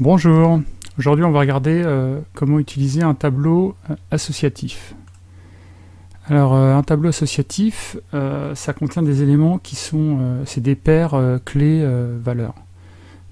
Bonjour, aujourd'hui on va regarder euh, comment utiliser un tableau euh, associatif. Alors euh, un tableau associatif, ça contient des éléments qui sont, c'est des paires clés valeurs.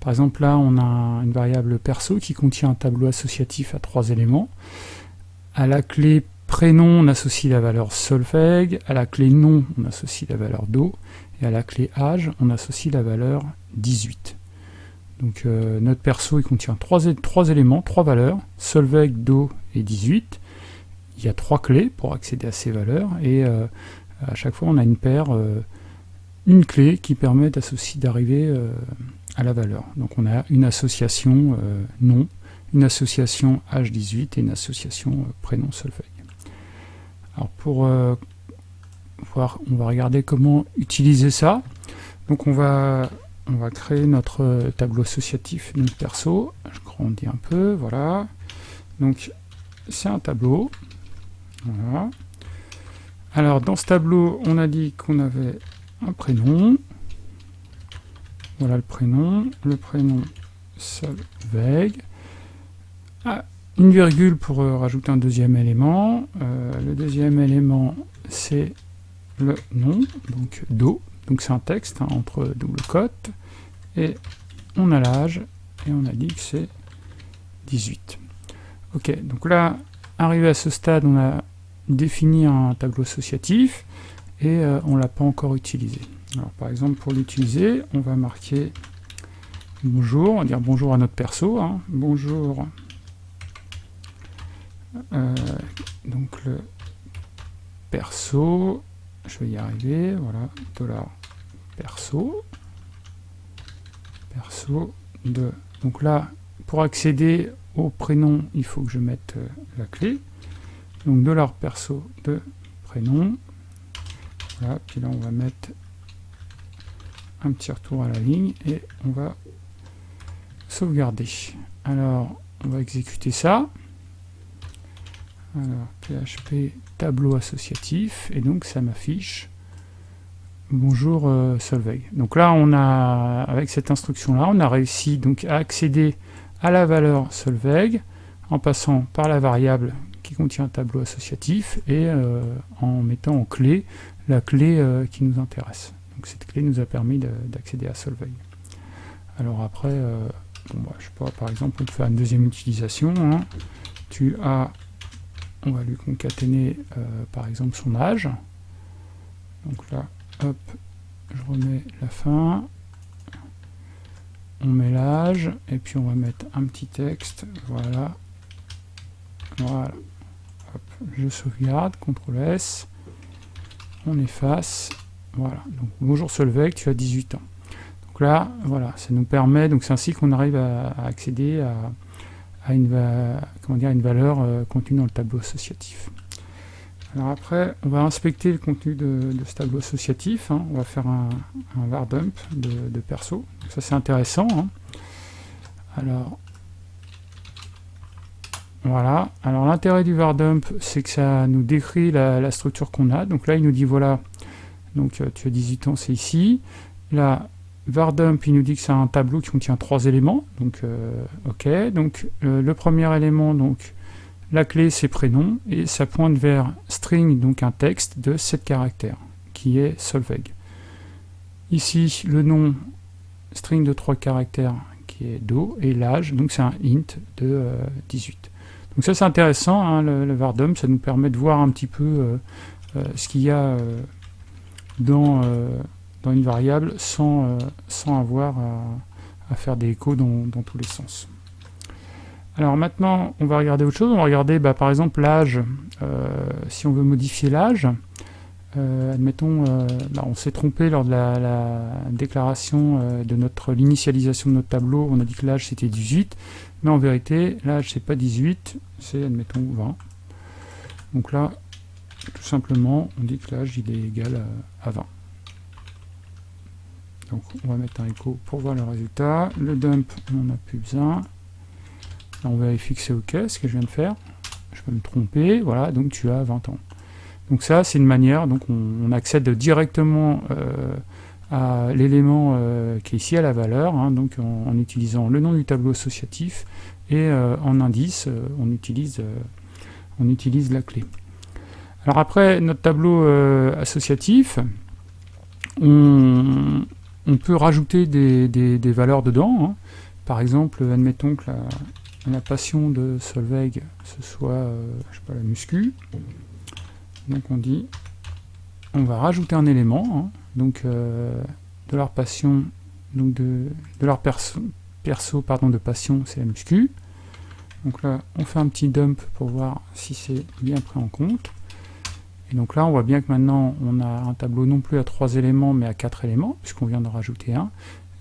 Par exemple là on a une variable perso qui contient un tableau associatif à trois éléments. À la clé prénom on associe la valeur solfègue, à la clé nom on associe la valeur do, et à la clé âge on associe la valeur 18. Donc euh, notre perso il contient trois, éléments, trois valeurs, Solveig, Do et 18. Il y a trois clés pour accéder à ces valeurs et euh, à chaque fois on a une paire, euh, une clé qui permet d'arriver à la valeur. Donc on a une association nom, une association H18 et une association prénom Solveig. Alors pour voir, on va regarder comment utiliser ça. Donc on va on va créer notre euh, tableau associatif notre perso. Je grandis un peu, voilà. Donc, c'est un tableau. Voilà. Alors, dans ce tableau, on a dit qu'on avait un prénom. Voilà le prénom. Le prénom Solveig. Ah, une virgule pour euh, rajouter un deuxième élément. Euh, le deuxième élément, c'est le nom, donc Do. Donc c'est un texte hein, entre double cote. Et on a l'âge, et on a dit que c'est 18. Ok, donc là, arrivé à ce stade, on a défini un tableau associatif, et euh, on ne l'a pas encore utilisé. Alors par exemple, pour l'utiliser, on va marquer bonjour, on va dire bonjour à notre perso, hein. bonjour, euh, donc le perso, je vais y arriver, voilà, dollar perso, perso de... Donc là, pour accéder au prénom, il faut que je mette euh, la clé. Donc dollar perso de prénom. Voilà, puis là on va mettre un petit retour à la ligne et on va sauvegarder. Alors, on va exécuter ça. Alors, PHP tableau associatif, et donc ça m'affiche Bonjour euh, Solveig. Donc là, on a, avec cette instruction-là, on a réussi donc à accéder à la valeur Solveig en passant par la variable qui contient un tableau associatif et euh, en mettant en clé la clé euh, qui nous intéresse. Donc cette clé nous a permis d'accéder à Solveig. Alors après, bon, bah, je sais par exemple, on peut faire une deuxième utilisation. Hein. Tu as, on va lui concaténer par exemple son âge. Donc là, hop, je remets la fin, on met l'âge, et puis on va mettre un petit texte, voilà, voilà, hop, je sauvegarde, CTRL S, on efface, voilà, donc bonjour Solveig, tu as 18 ans. Donc là, voilà, ça nous permet, donc c'est ainsi qu'on arrive à, accéder à, une, comment dire, une valeur euh, contenue dans le tableau associatif. Alors après, on va inspecter le contenu de, ce tableau associatif. Hein. On va faire un, var dump de, perso. ça c'est intéressant. Hein. Alors, voilà. Alors l'intérêt du var dump, c'est que ça nous décrit la, structure qu'on a. Donc là, il nous dit voilà, donc euh, tu as 18 ans, c'est ici. Là, var dump, il nous dit que c'est un tableau qui contient trois éléments. Donc, euh, ok. Donc le premier élément, donc la clé, c'est prénom, et ça pointe vers string, donc un texte de 7 caractères, qui est Solveig. Ici, le nom, string de 3 caractères, qui est do, et l'âge, donc c'est un int de 18. Euh, donc ça, c'est intéressant, hein, le, vardom, ça nous permet de voir un petit peu euh, euh, ce qu'il y a dans, une variable sans avoir à, faire des échos dans tous les sens. Alors maintenant, on va regarder autre chose. On va regarder bah, par exemple l'âge. Euh, si on veut modifier l'âge, euh, admettons, euh, bah, on s'est trompé lors de la, déclaration de notre l'initialisation de notre tableau. On a dit que l'âge c'était 18, mais en vérité, l'âge c'est pas 18, c'est admettons 20. Donc là, tout simplement, on dit que l'âge il est égal à, 20. Donc on va mettre un écho pour voir le résultat. Le dump, on n'en a plus besoin on vérifie que c'est OK, ce que je viens de faire. Je peux me tromper, voilà, donc tu as 20 ans. Donc ça, c'est une manière, donc on, accède directement euh, à l'élément qui est ici à la valeur, hein, donc en, utilisant le nom du tableau associatif, et en indice, on, utilise, on utilise la clé. Alors après, notre tableau associatif, on, peut rajouter des, valeurs dedans. Hein. Par exemple, admettons que la, passion de Solveig, ce soit, euh, la muscu. Donc on dit, on va rajouter un élément, hein. donc euh, de leur passion, donc de, leur perso, pardon, de passion, c'est la muscu. Donc là, on fait un petit dump pour voir si c'est bien pris en compte. Et donc là, on voit bien que maintenant, on a un tableau non plus à trois éléments, mais à quatre éléments, puisqu'on vient de rajouter un.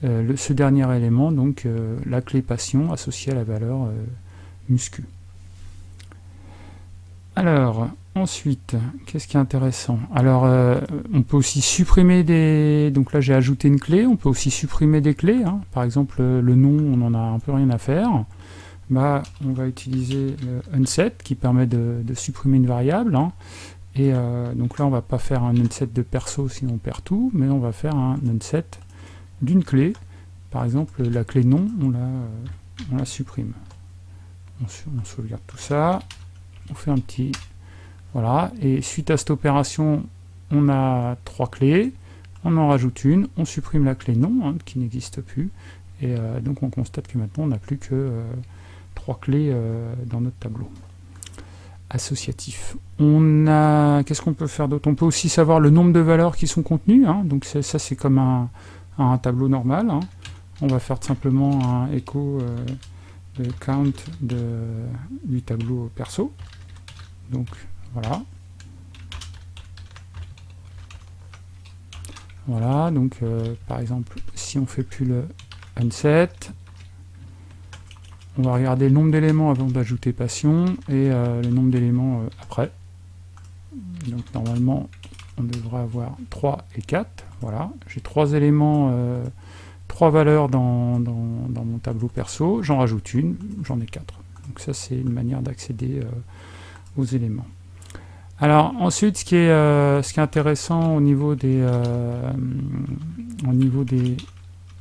Euh, ce dernier élément, donc euh, la clé passion associée à la valeur euh, muscu. Alors, ensuite, qu'est-ce qui est intéressant? Alors, on peut aussi supprimer des... Donc là, j'ai ajouté une clé, on peut aussi supprimer des clés. Hein. Par exemple, le nom, on n'en a un peu rien à faire. Bah, on va utiliser unset, qui permet de, supprimer une variable. Hein. Et donc là, on va pas faire un unset de perso, sinon on perd tout, mais on va faire un unset d'une clé. Par exemple, la clé nom, on la, euh, on la supprime. On, sauvegarde tout ça, on fait un petit... Voilà, et suite à cette opération, on a trois clés, on en rajoute une, on supprime la clé nom, hein, qui n'existe plus, et euh, donc on constate que maintenant on n'a plus que trois clés dans notre tableau associatif. On a, qu'est-ce qu'on peut faire d'autre? On peut aussi savoir le nombre de valeurs qui sont contenues, hein. donc ça c'est comme un, tableau normal. Hein. On va faire simplement un écho euh, de count de, du tableau perso. Donc voilà. Voilà, donc euh, par exemple, si on fait plus le unset, on va regarder le nombre d'éléments avant d'ajouter passion et euh, le nombre d'éléments après. Donc normalement, on devrait avoir 3 et 4. Voilà, j'ai 3 éléments, 3 euh, valeurs dans, mon tableau perso. J'en rajoute une, j'en ai 4. Donc ça, c'est une manière d'accéder aux éléments. Alors ensuite, ce qui est, est intéressant au niveau des, au niveau des,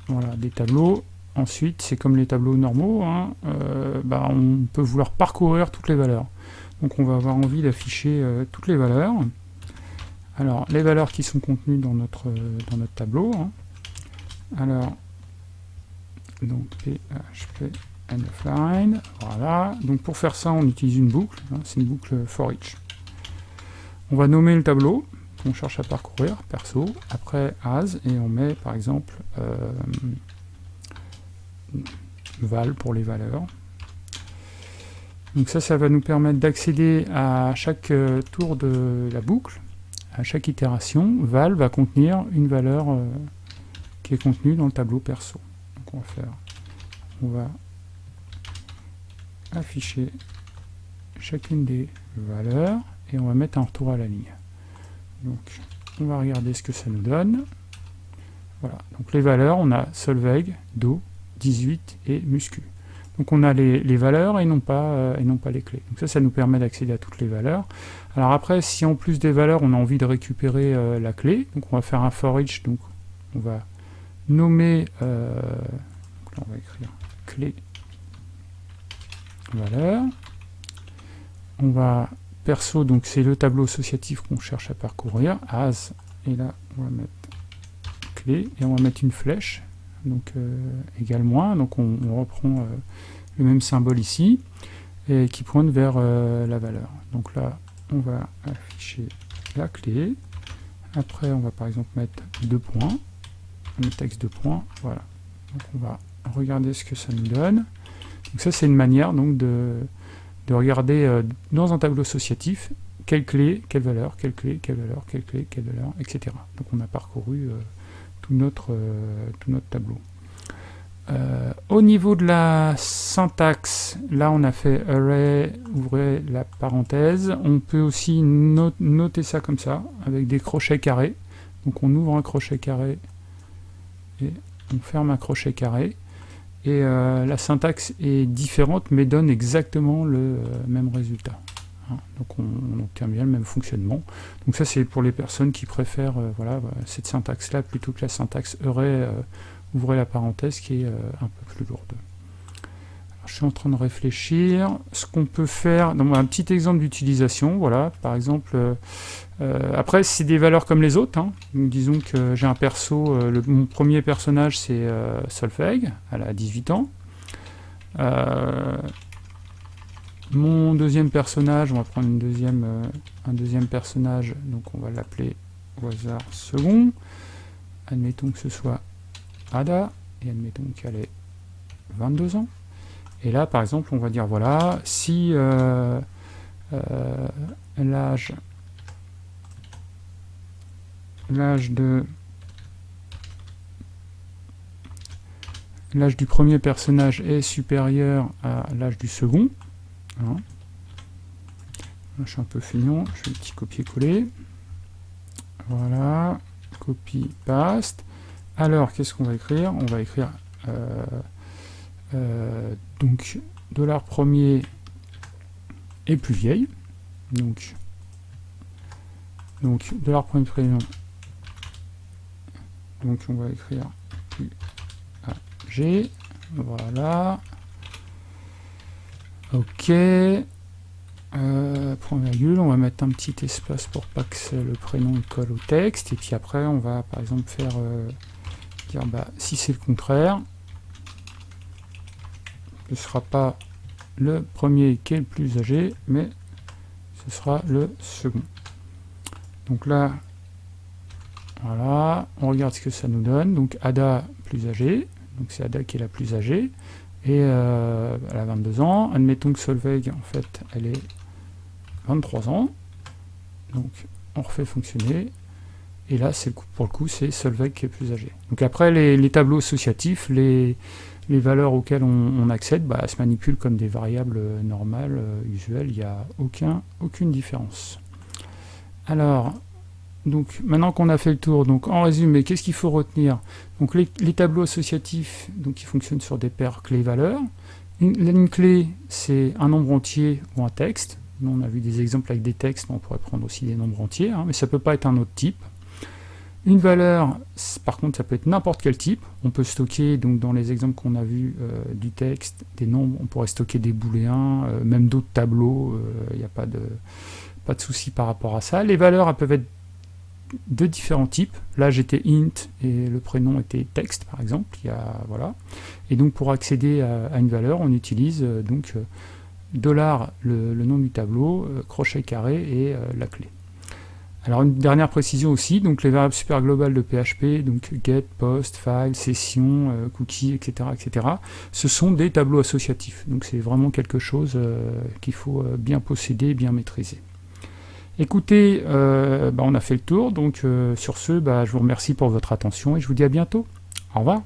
voilà, des tableaux, Ensuite, c'est comme les tableaux normaux, hein, euh, bah, on peut vouloir parcourir toutes les valeurs. Donc on va avoir envie d'afficher euh, toutes les valeurs. Alors, les valeurs qui sont contenues dans notre, notre tableau. Hein. Alors, donc PHP line, voilà. Donc pour faire ça, on utilise une boucle, hein, c'est une boucle for each. On va nommer le tableau qu'on cherche à parcourir, perso, après as, et on met par exemple euh, val pour les valeurs. Donc ça, ça va nous permettre d'accéder à chaque euh, tour de la boucle, à chaque itération. Val va contenir une valeur euh, qui est contenue dans le tableau perso. Donc on va faire, on va afficher chacune des valeurs et on va mettre un retour à la ligne. Donc on va regarder ce que ça nous donne. Voilà, donc les valeurs, on a Solveig, Do, 18 et muscu. Donc on a les, valeurs et non, pas, euh, et non pas les clés. Donc ça, ça nous permet d'accéder à toutes les valeurs. Alors après, si en plus des valeurs, on a envie de récupérer euh, la clé, donc on va faire un for each, donc on va nommer, euh, on va écrire clé valeur. On va perso, donc c'est le tableau associatif qu'on cherche à parcourir, as, et là on va mettre clé, et on va mettre une flèche, donc euh, égal moins, donc on, reprend euh, le même symbole ici, et qui pointe vers euh, la valeur. Donc là, on va afficher la clé, après on va par exemple mettre deux points, le texte de points, voilà. Donc on va regarder ce que ça nous donne. Donc ça c'est une manière donc de, de regarder dans un tableau associatif quelle clé, quelle valeur, quelle clé, quelle valeur, quelle clé, quelle valeur, etc. Donc on a parcouru tout notre tableau. Euh, au niveau de la syntaxe, là on a fait array, ouvrez la parenthèse. On peut aussi noter ça comme ça, avec des crochets carrés. Donc on ouvre un crochet carré et on ferme un crochet carré. Et euh, la syntaxe est différente mais donne exactement le même résultat. Hein. donc on, obtient bien le même fonctionnement. Donc ça c'est pour les personnes qui préfèrent euh, voilà, cette syntaxe-là plutôt que la syntaxe aurait ouvrez la parenthèse, qui est un peu plus lourde. je suis en train de réfléchir. Ce qu'on peut faire, donc un petit exemple d'utilisation, voilà, par exemple, après c'est des valeurs comme les autres, hein. disons que j'ai un perso, mon premier personnage c'est Solveig, elle a 18 ans, mon deuxième personnage, on va prendre euh, un deuxième personnage, donc on va l'appeler au hasard second. Admettons que ce soit Ada, et admettons qu'elle ait 22 ans. Et là, par exemple, on va dire, voilà, si euh, euh, l'âge du premier personnage est supérieur à l'âge du second, je suis un peu feignant, je fais un petit copier-coller. Voilà, copie, paste. Alors, qu'est-ce qu'on va écrire? On va écrire euh, euh, donc dollar premier est plus vieille. Donc, donc dollar premier prénom. Donc on va écrire plus G. Voilà. Ok. Euh, point virgule, on va mettre un petit espace pour pas que le prénom colle au texte. Et puis après, on va par exemple faire euh, dire bah, si c'est le contraire, ce sera pas le premier qui est le plus âgé, mais ce sera le second. Donc là, voilà, on regarde ce que ça nous donne. Donc Ada plus âgé, donc c'est Ada qui est la plus âgée et euh, elle a 22 ans. Admettons que Solveig, en fait, elle est 23 ans. Donc, on refait fonctionner. Et là, c'est pour le coup, c'est Solveig qui est plus âgé. Donc après, les, tableaux associatifs, les, valeurs auxquelles on, accède, bah, se manipulent comme des variables normales, euh, usuelles. Il n'y a aucun, aucune différence. Alors, donc maintenant qu'on a fait le tour, donc en résumé, qu'est-ce qu'il faut retenir? Donc les, tableaux associatifs, donc ils fonctionnent sur des paires clés-valeurs. Une, clé, c'est un nombre entier ou un texte. Nous, on a vu des exemples avec des textes, on pourrait prendre aussi des nombres entiers, hein, mais ça ne peut pas être un autre type. Une valeur, par contre, ça peut être n'importe quel type. On peut stocker, donc dans les exemples qu'on a vus euh, du texte, des nombres, on pourrait stocker des booléens, euh, même d'autres tableaux, il euh, n'y a pas de, pas de souci par rapport à ça. Les valeurs, elles peuvent être de différents types. Là, j'étais int et le prénom était texte, par exemple. Il y a, voilà. Et donc, pour accéder à, une valeur, on utilise euh, donc euh, dollar le, nom du tableau, euh, crochet carré et la clé. Alors une dernière précision aussi, donc les variables super globales de PHP, donc get, post, file, session, cookie, etc., etc., ce sont des tableaux associatifs. Donc c'est vraiment quelque chose qu'il faut bien posséder, bien maîtriser. Écoutez, euh, bah, on a fait le tour, donc euh, sur ce, bah, je vous remercie pour votre attention et je vous dis à bientôt. Au revoir.